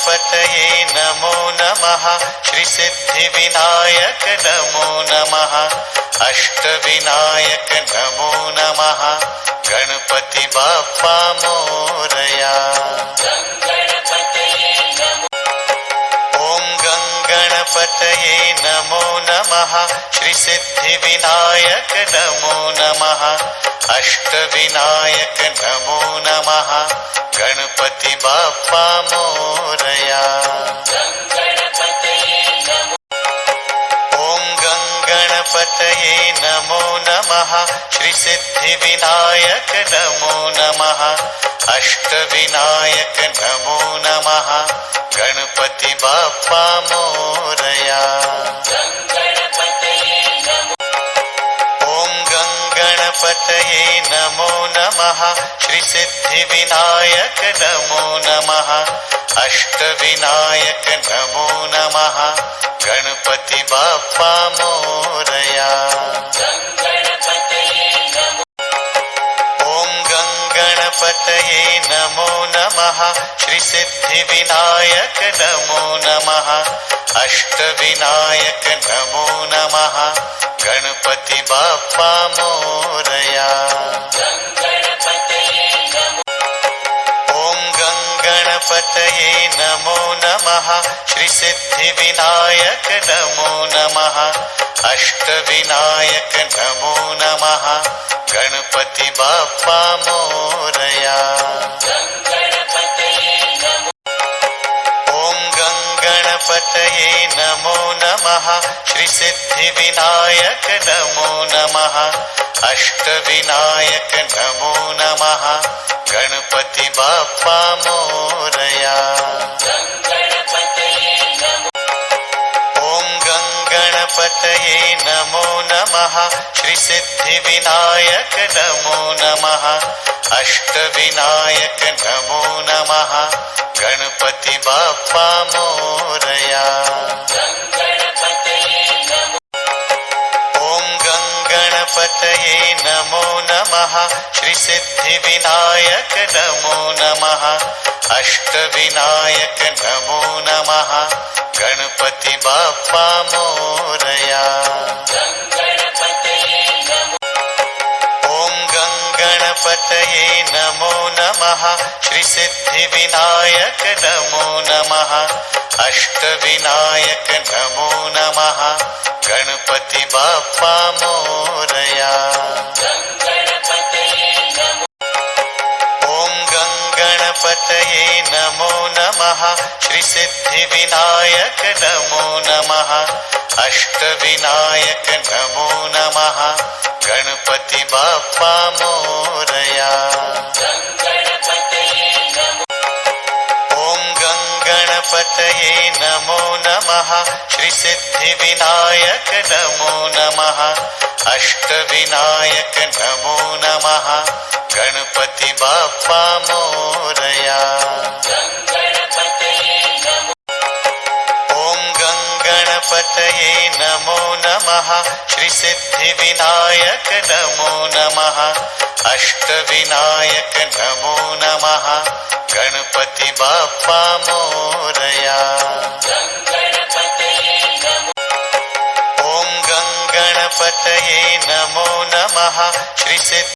गणपतये नमो नमः। श्रीसिद्धिविनायक नमो नमः। अष्टविनायक नमो नमः। गणपति बाप्पा मोरया। ॐ गङ्गणपतये नमो नमः। श्रीसिद्धिविनायक नमो नमः। अष्टविनायक नमो नमः। गणपति बाप्पा मोरया। ॐ गङ्गणपतये नमो नमः। श्रीसिद्धिविनायक नमो नमः। अष्टविनायक नमो नमः। गणपति बाप्पा मोरया नमः। श्रीसिद्धिविनायक नमो नमः। अष्टविनायक नमो नमः। गणपति बाप्पा मोरया। ॐ गङ्गणपतये नमो नमः। श्रीसिद्धिविनायक नमो नमः। अष्टविनायक नमो नमः। गणपति बाप्पा मोरया गङ्गणपतये नमो नमः। श्रीसिद्धिविनायक नमो नमः। अष्टविनायक नमो नमः। गणपति बाप्पा मोरया। ॐ गङ्गणपतये नमो नमः। श्रीसिद्धिविनायक नमो नमः। अष्टविनायक नमो नमः। गणपति बाप्पा गङ्गणपतये नमो नमः। श्रीसिद्धिविनायक नमो नमः। अष्टविनायक नमो नमः। गणपति बाप्पा मोरया। ॐ गङ्गणपतये नमो नमः। श्रीसिद्धिविनायक नमो नमः। अष्टविनायक नमो नमः गणपति बाप्पा मोरया। ॐ गङ्गणपतये नमो नमः। श्रीसिद्धिविनायक नमो नमः। अष्टविनायक नमो नमः। गणपति बाप्पा मोरया गङ्गणपतये नमो नमः। श्रीसिद्धिविनायक नमो नमः। अष्टविनायक नमो नमः। गणपति बाप्पा मोरया। ॐ गङ्गणपतये नमो नमः। श्रीसिद्धिविनायक नमो नमः। अष्टविनायक नमो नमः। गणपति बाप्पा गङ्गणपतये नमो नमः। श्रीसिद्धिविनायक नमो नमः। अष्टविनायक नमो नमः। गणपति बाप्पा मोरया। ॐ गङ्गणपतये नमो नमः। श्रीसिद्धि